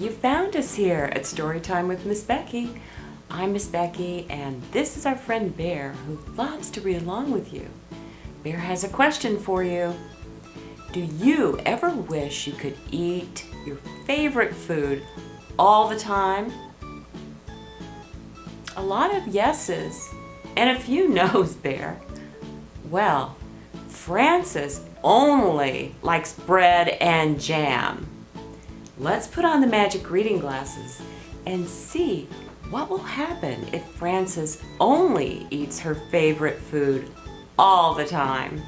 you found us here at Storytime with Miss Becky. I'm Miss Becky and this is our friend Bear who loves to read along with you. Bear has a question for you. Do you ever wish you could eat your favorite food all the time? A lot of yeses and a few no's, Bear. Well, Frances only likes bread and jam. Let's put on the magic reading glasses and see what will happen if Frances only eats her favorite food all the time.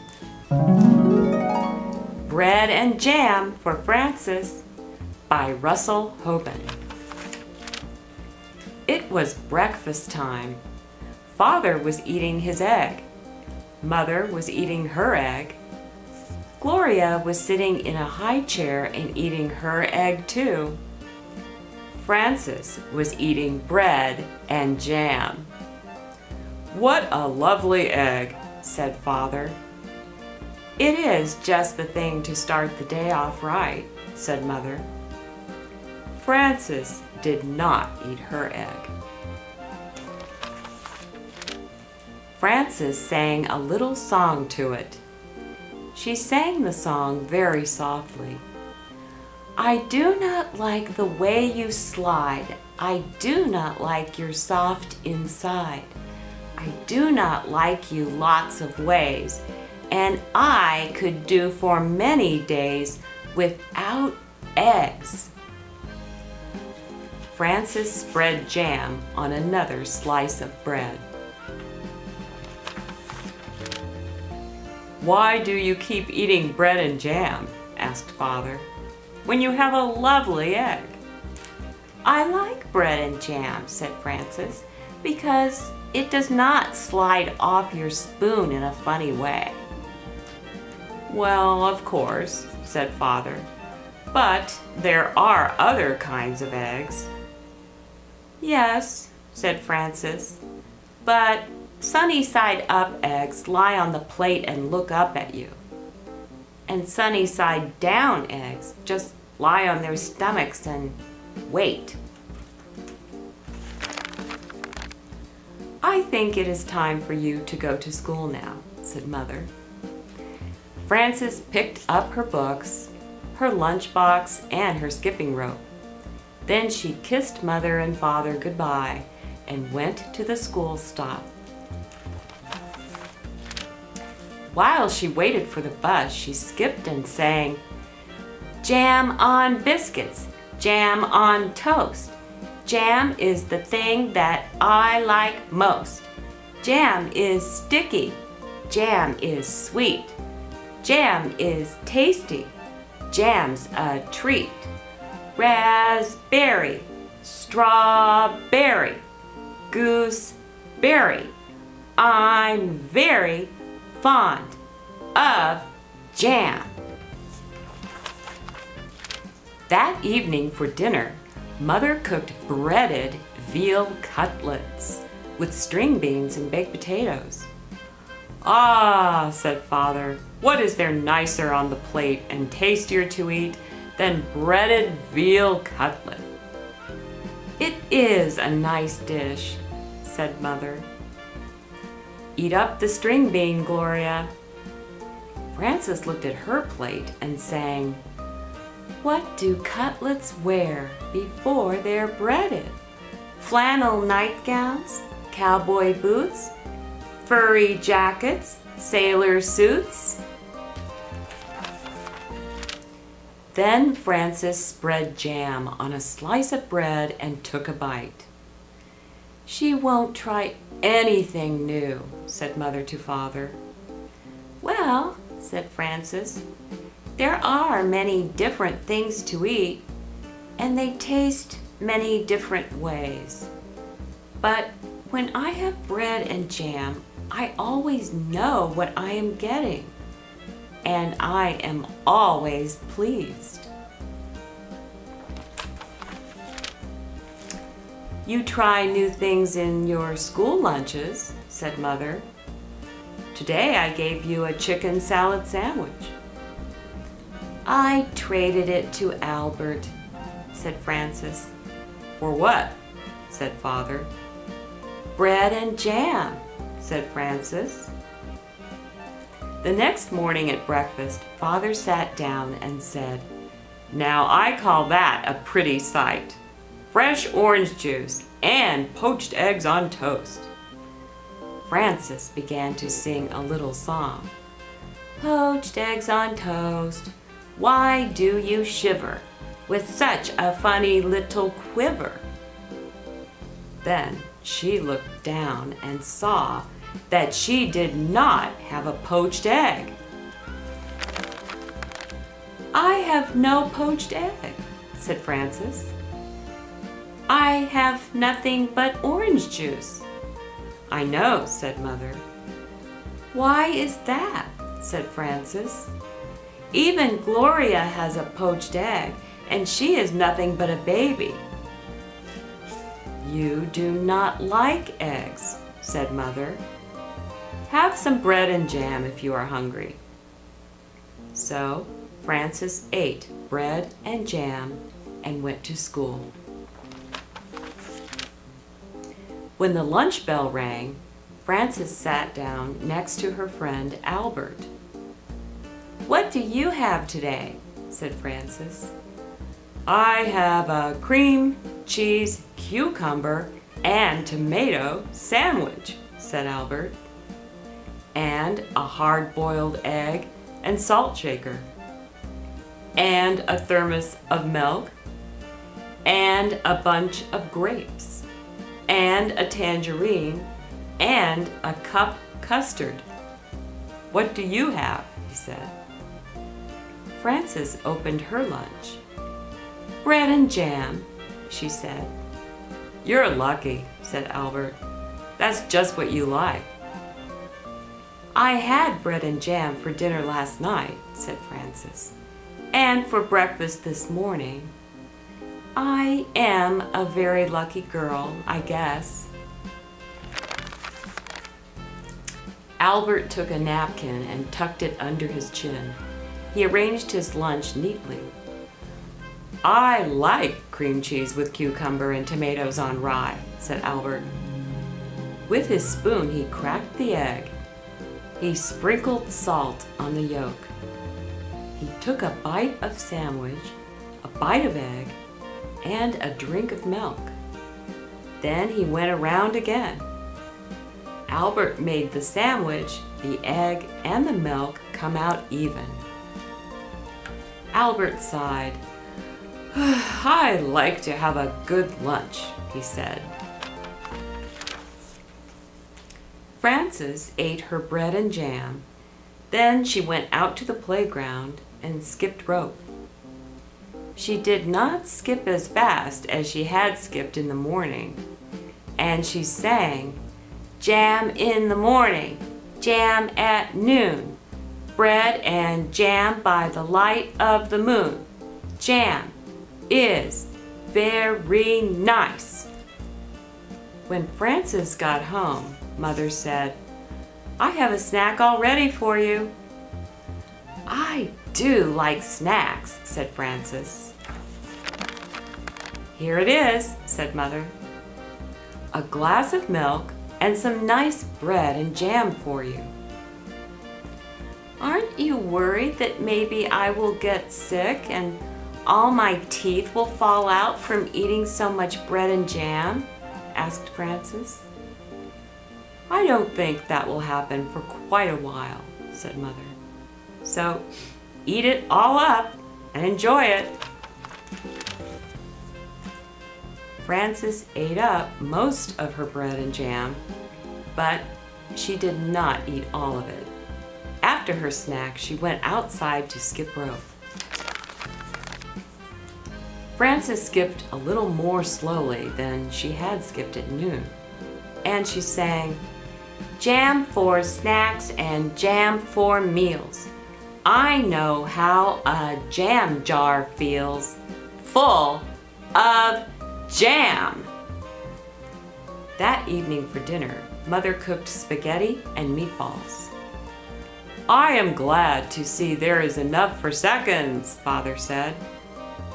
Bread and Jam for Frances by Russell Hoban. It was breakfast time. Father was eating his egg. Mother was eating her egg. Gloria was sitting in a high chair and eating her egg too. Frances was eating bread and jam. What a lovely egg, said Father. It is just the thing to start the day off right, said Mother. Frances did not eat her egg. Frances sang a little song to it. She sang the song very softly. I do not like the way you slide. I do not like your soft inside. I do not like you lots of ways. And I could do for many days without eggs. Frances spread jam on another slice of bread. Why do you keep eating bread and jam? asked Father, when you have a lovely egg. I like bread and jam, said Frances, because it does not slide off your spoon in a funny way. Well, of course, said Father, but there are other kinds of eggs. Yes, said Frances, but Sunny side up eggs lie on the plate and look up at you. And sunny side down eggs just lie on their stomachs and wait. I think it is time for you to go to school now, said Mother. Frances picked up her books, her lunchbox, and her skipping rope. Then she kissed Mother and Father goodbye and went to the school stop. While she waited for the bus, she skipped and sang, Jam on biscuits, jam on toast. Jam is the thing that I like most. Jam is sticky. Jam is sweet. Jam is tasty. Jam's a treat. Raspberry, strawberry, gooseberry. I'm very fond of jam. That evening for dinner, Mother cooked breaded veal cutlets with string beans and baked potatoes. Ah, said Father, what is there nicer on the plate and tastier to eat than breaded veal cutlet? It is a nice dish, said Mother. Eat up the string bean, Gloria. Frances looked at her plate and sang, What do cutlets wear before they're breaded? Flannel nightgowns, cowboy boots, furry jackets, sailor suits. Then Frances spread jam on a slice of bread and took a bite. She won't try anything new, said Mother to Father. Well, said Frances, there are many different things to eat, and they taste many different ways. But when I have bread and jam, I always know what I am getting, and I am always pleased. You try new things in your school lunches, said Mother. Today I gave you a chicken salad sandwich. I traded it to Albert, said Frances. For what? said Father. Bread and jam, said Frances. The next morning at breakfast, Father sat down and said, Now I call that a pretty sight. Fresh orange juice and poached eggs on toast. Frances began to sing a little song. Poached eggs on toast, why do you shiver with such a funny little quiver? Then she looked down and saw that she did not have a poached egg. I have no poached egg, said Frances. I have nothing but orange juice. I know, said Mother. Why is that? said Frances. Even Gloria has a poached egg, and she is nothing but a baby. You do not like eggs, said Mother. Have some bread and jam if you are hungry. So Frances ate bread and jam and went to school. When the lunch bell rang, Frances sat down next to her friend Albert. What do you have today? said Frances. I have a cream, cheese, cucumber, and tomato sandwich, said Albert. And a hard-boiled egg and salt shaker. And a thermos of milk. And a bunch of grapes. And a tangerine. And a cup custard. What do you have? he said. Frances opened her lunch. Bread and jam, she said. You're lucky, said Albert. That's just what you like. I had bread and jam for dinner last night, said Frances. And for breakfast this morning. I am a very lucky girl, I guess. Albert took a napkin and tucked it under his chin. He arranged his lunch neatly I like cream cheese with cucumber and tomatoes on rye, said Albert. With his spoon, he cracked the egg. He sprinkled the salt on the yolk. He took a bite of sandwich, a bite of egg, and a drink of milk. Then he went around again. Albert made the sandwich, the egg, and the milk come out even. Albert sighed. I like to have a good lunch, he said. Frances ate her bread and jam. Then she went out to the playground and skipped rope. She did not skip as fast as she had skipped in the morning, and she sang, Jam in the morning, jam at noon, bread and jam by the light of the moon, jam, is very nice. When Frances got home, Mother said, I have a snack all ready for you. I do like snacks, said Frances. Here it is, said Mother. A glass of milk and some nice bread and jam for you. Aren't you worried that maybe I will get sick and all my teeth will fall out from eating so much bread and jam? asked Frances. I don't think that will happen for quite a while, said Mother. So eat it all up and enjoy it. Frances ate up most of her bread and jam, but she did not eat all of it. After her snack, she went outside to skip rope. Frances skipped a little more slowly than she had skipped at noon, and she sang, Jam for snacks and jam for meals. I know how a jam jar feels, full of jam. That evening for dinner, Mother cooked spaghetti and meatballs. I am glad to see there is enough for seconds, Father said.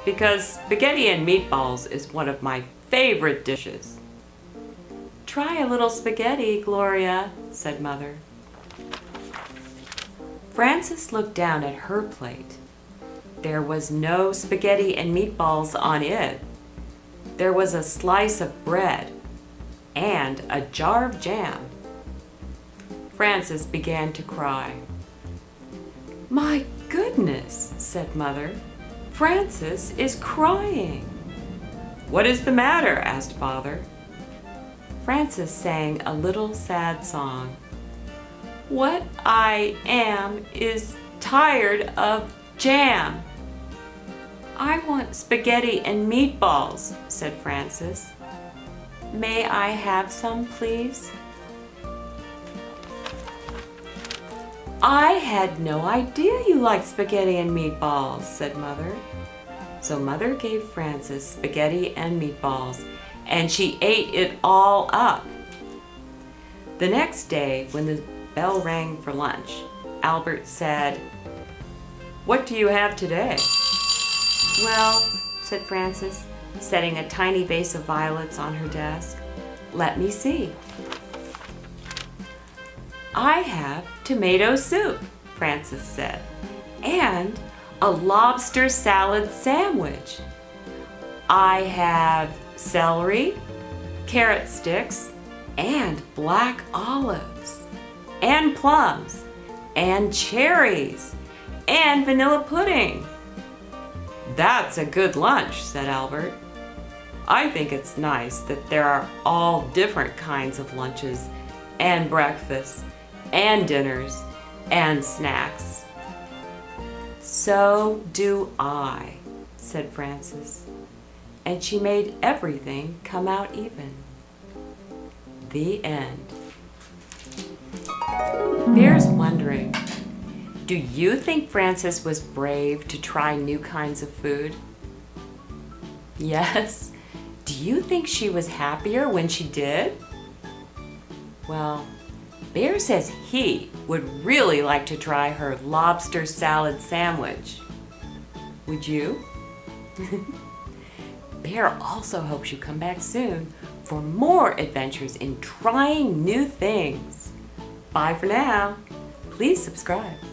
because spaghetti and meatballs is one of my favorite dishes. Try a little spaghetti, Gloria, said Mother. Frances looked down at her plate. There was no spaghetti and meatballs on it. There was a slice of bread and a jar of jam. Frances began to cry. My goodness, said Mother. Frances is crying. What is the matter? asked Father. Frances sang a little sad song. What I am is tired of jam. I want spaghetti and meatballs, said Frances. May I have some, please? I had no idea you liked spaghetti and meatballs, said Mother. So Mother gave Frances spaghetti and meatballs, and she ate it all up. The next day, when the bell rang for lunch, Albert said, What do you have today? Well, said Frances, setting a tiny vase of violets on her desk. Let me see. I have tomato soup, Frances said, and a lobster salad sandwich. I have celery, carrot sticks, and black olives, and plums, and cherries, and vanilla pudding. That's a good lunch, said Albert. I think it's nice that there are all different kinds of lunches and breakfasts and dinners and snacks. So do I, said Frances, and she made everything come out even. The end. Bear's wondering, do you think Frances was brave to try new kinds of food? Yes. Do you think she was happier when she did? Well, Bear says he would really like to try her lobster salad sandwich. Would you? Bear also hopes you come back soon for more adventures in trying new things. Bye for now. Please subscribe.